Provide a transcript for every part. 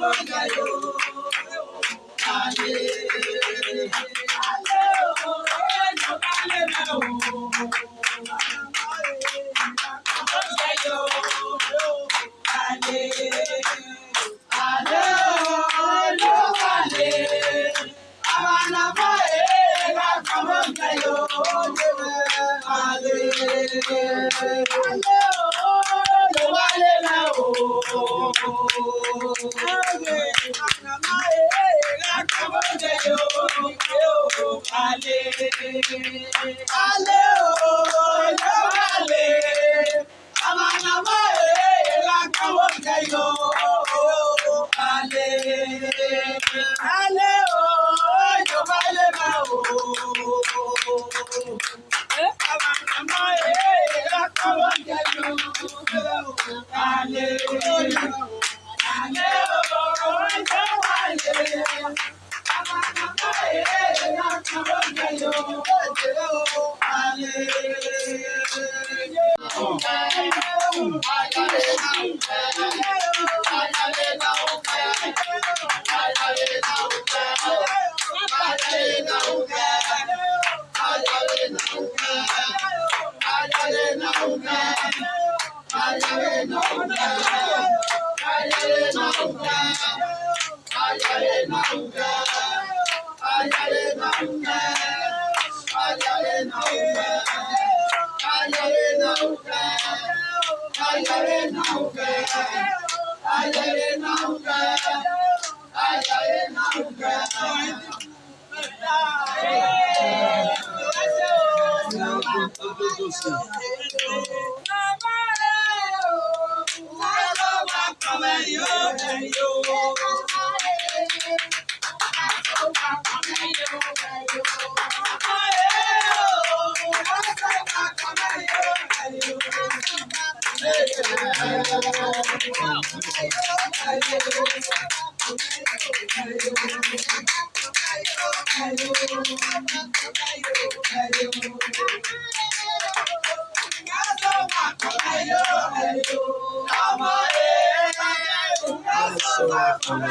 Amanda, yo. I got it Anawa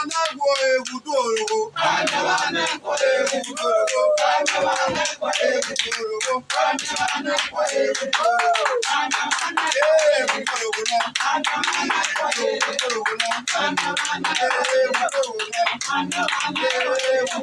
anagbo egwudoro. Anawa anagbo egwudoro. Anawa anagbo egwudoro. Anawa anagbo egwudoro. Anawa anagbo egwudoro. Anawa anagbo egwudoro. Anawa anagbo egwudoro. Anawa anagbo egwudoro.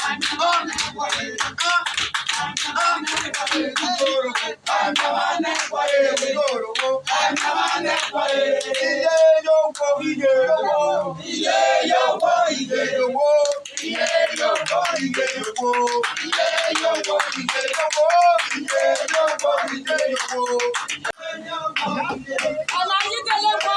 Iye yóò kọ iye owó. Iye yóò kọ iye owó. Iye yóò kọ iye owó. Iye yóò kọ iye owó. Iye yóò kọ iye owó. Ọ̀la yìí tẹ̀lé pa.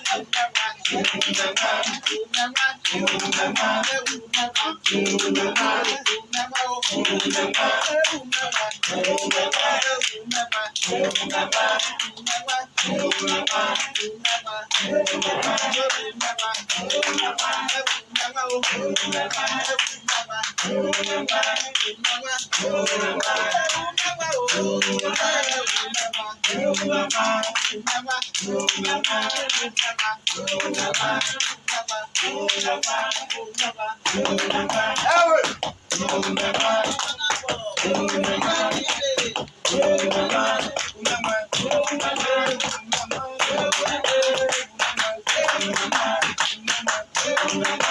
Ooh, na na, ooh, na na, ooh, na na, ooh, na na, ooh, na na. Thank you.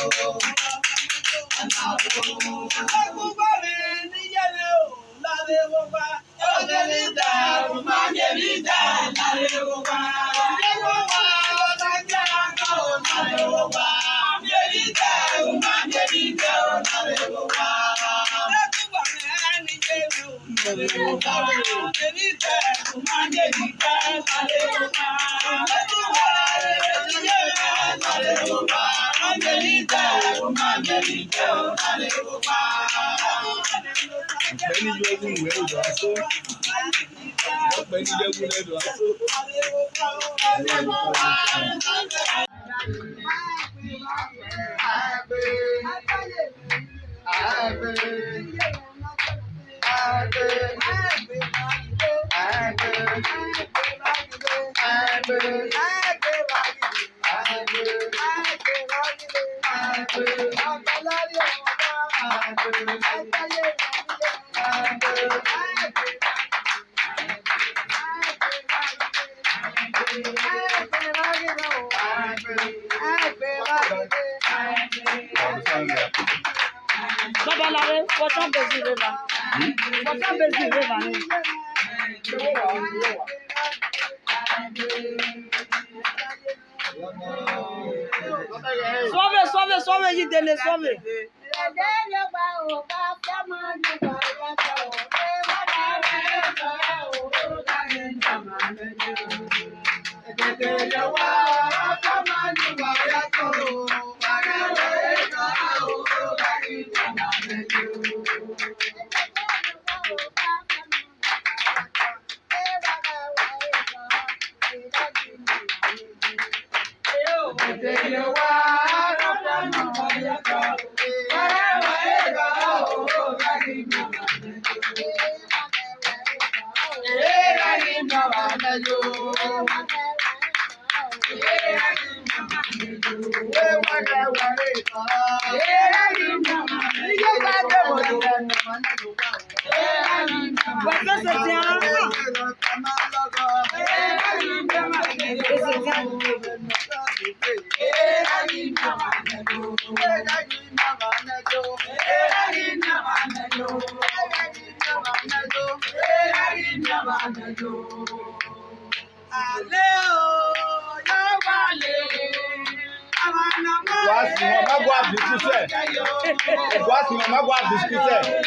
oh, what's up, baby? saber. Yeah, no se aguardo, se quiser.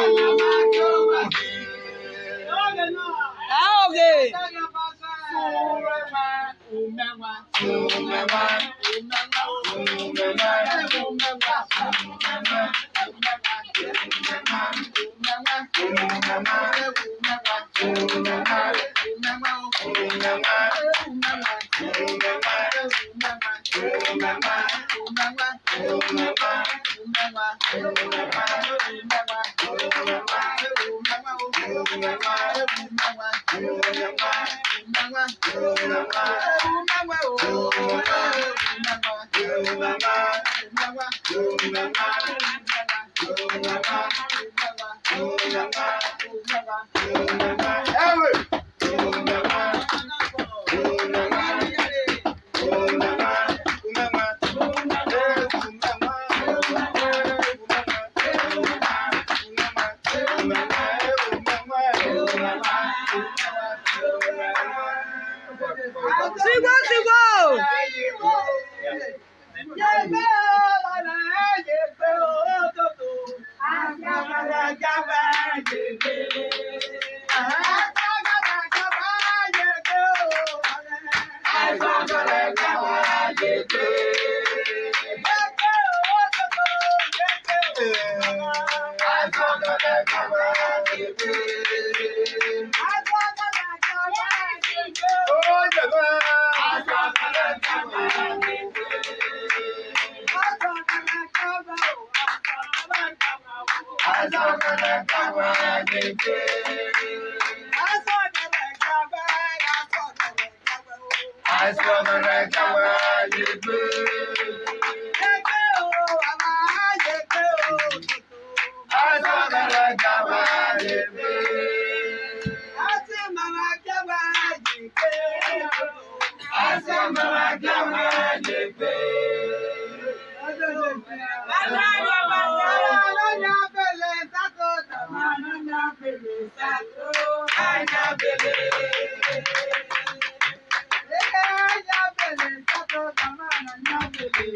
Hello.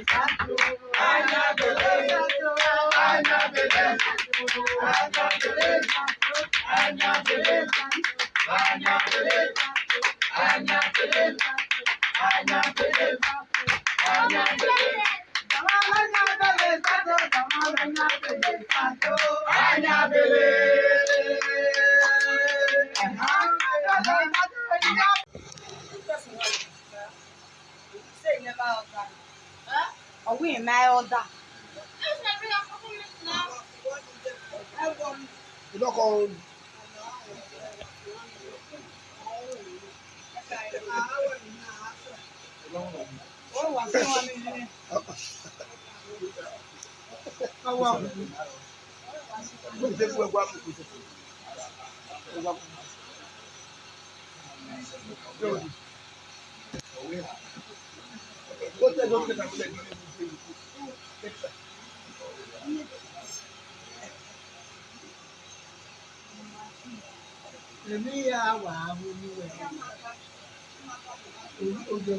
I beleza, anya beleza, anya èyí ojú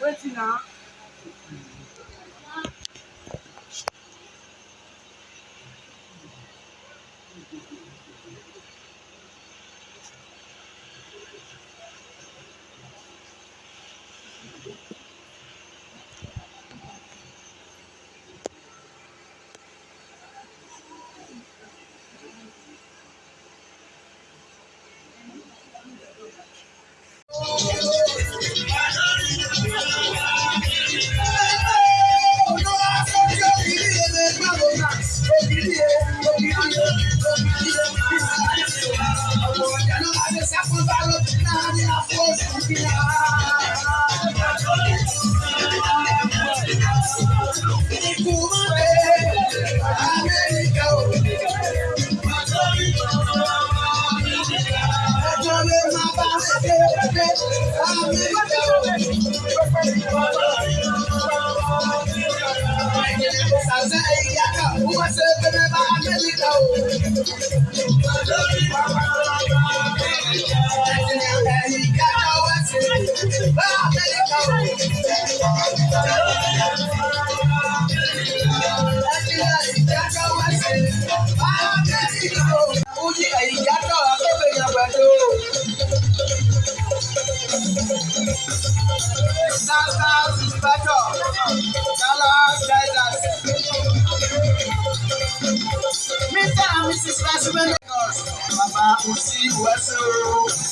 Wait, now. Mr. and Mrs. Lasiwe Lagos, Baba Osi Wesu.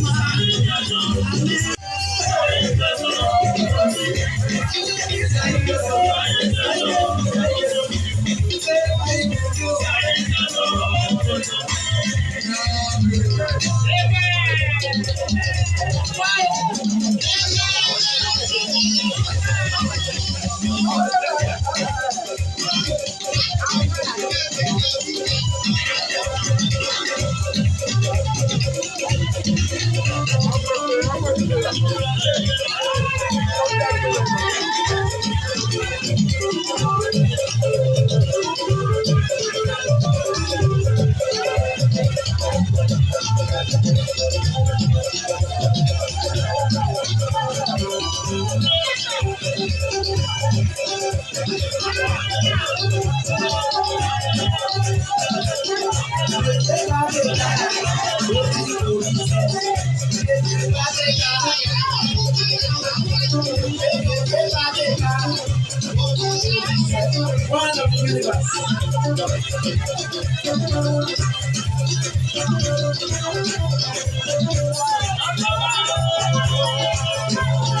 Thank you.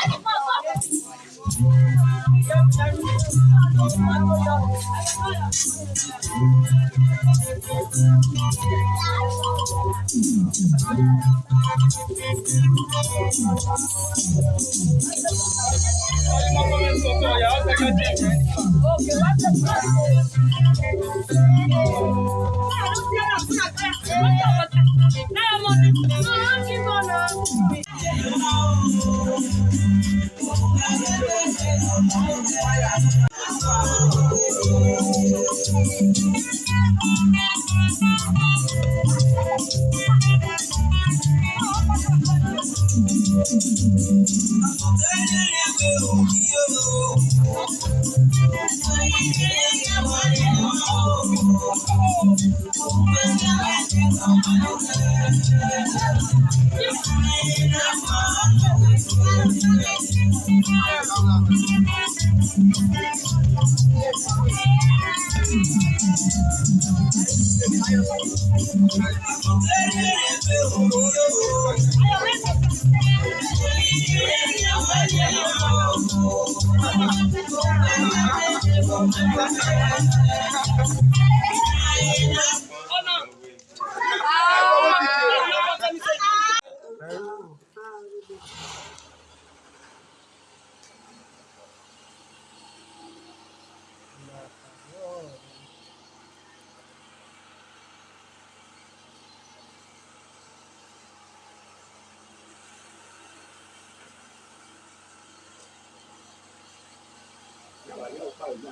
Now i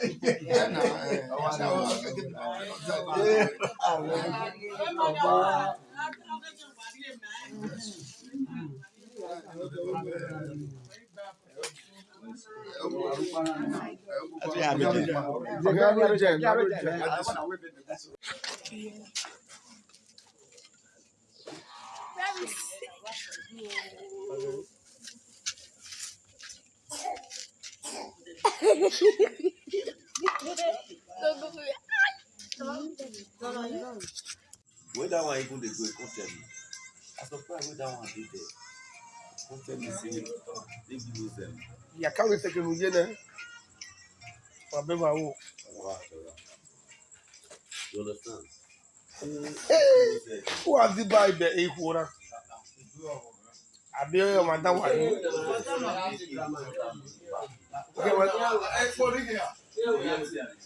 Yeah. wey dat one even dey go e come tell me i surprise wey dat one dey there e come tell me say dey give me zero. yàkàwé tẹkẹrù yé nẹ wà bẹ bá wò. you understand. wà á ti bá ibẹ̀ èkó rà àbí ọyọ máa dá wà ní.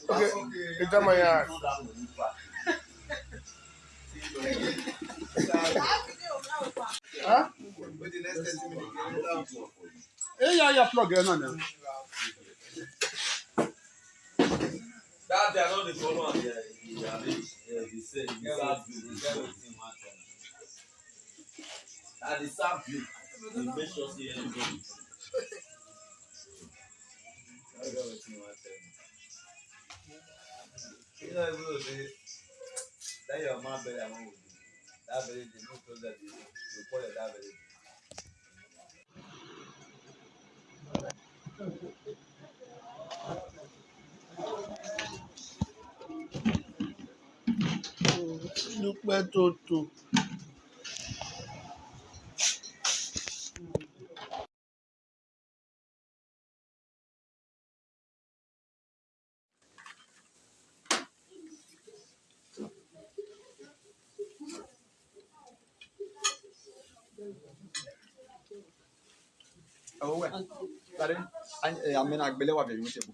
ok ìjọba yà. Huh? Hey, yeah, yeah, plug in on them. That they are not the problem. Yeah, yeah, yeah. They say the sad view, the everything matter. That the sad view, they make sure see anybody. That's everything matter. You know, I everything. Then your man bury am with you. That very day, no closer to you. You call it that very day. inú tó tó. uwe tare amena agbele wa bẹyìn wúṣẹbù.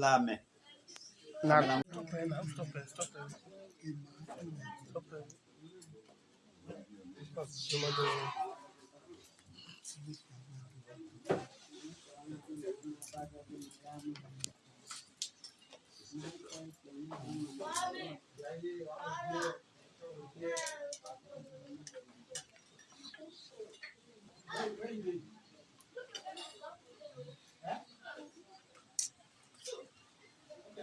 lame. lame. Sto bene, sto bene, sto bene. Sto bene. Sto Thank you.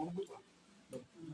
wani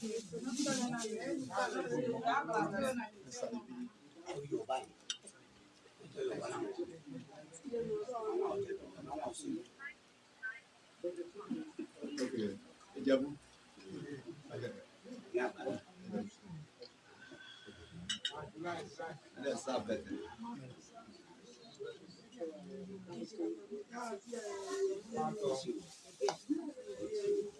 Ìjẹ̀bú. Thank you.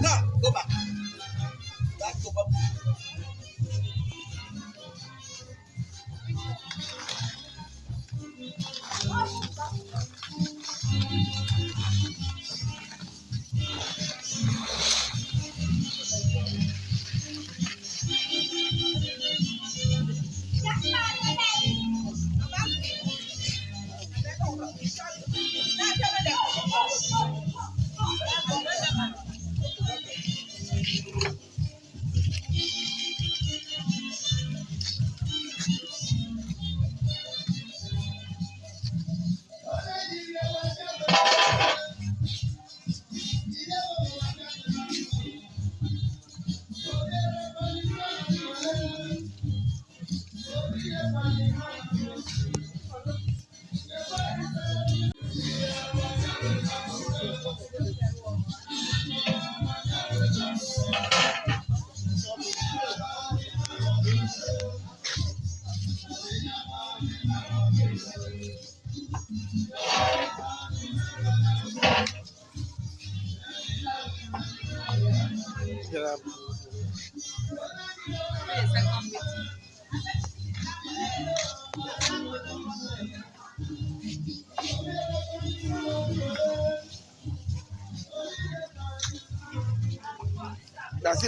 No, go back. Back, go back.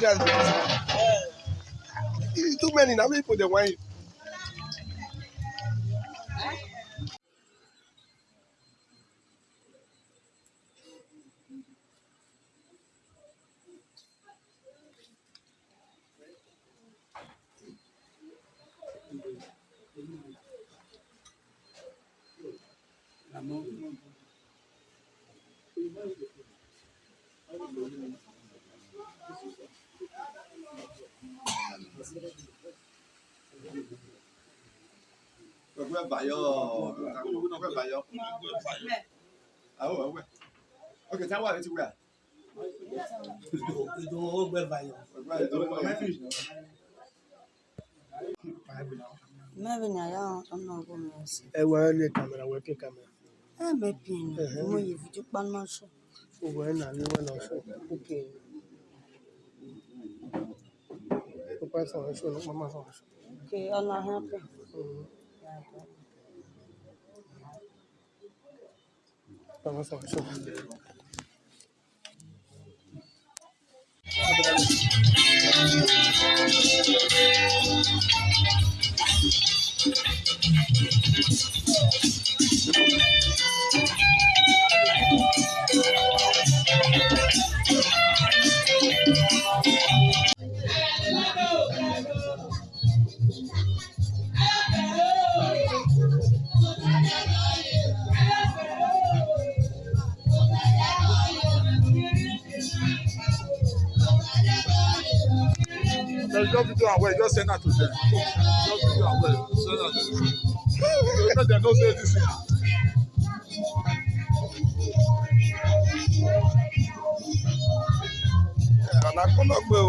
Nigerians. Too many now people they want it. ọgbẹ bayọ ọgbẹ bayọ àwọn ọgbẹ ọkẹ tí a wà létí wíwà. ìdòwò ọgbẹ bayọ. mẹ́rin ni àyà ọ̀nà ọgbọ́n mi ọ̀sẹ̀. ẹ wọ ẹ ní kàmẹ́rà wẹ́pìn kàmẹ́rà. ẹ mẹ́pìn ni mo yẹ fídíò pálọ́ sọ. òwò ẹ̀ nà ní wọ́n lọ sọ òkè yìí. ó pẹ́ sọ̀rọ̀ sọ̀rọ̀ pọ́nmọ́ sọ̀rọ̀ sọ̀rọ̀. òkè ọ̀nà hẹ́pìn. Vamos a eso. Thank you. just do them well. Just send that to them. Just do them well. Send that to them. Let them know say this. Àlàkùn lọ pé o.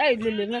哎，零零了。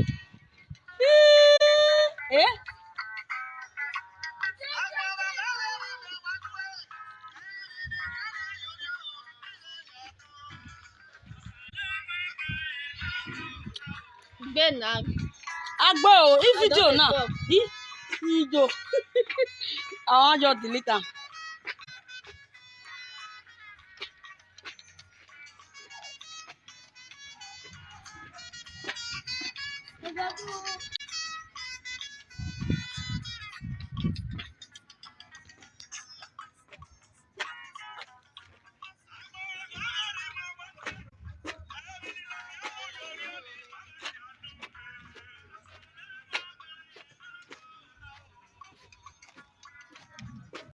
Ten Agbo, if video now. If video. I want your delete.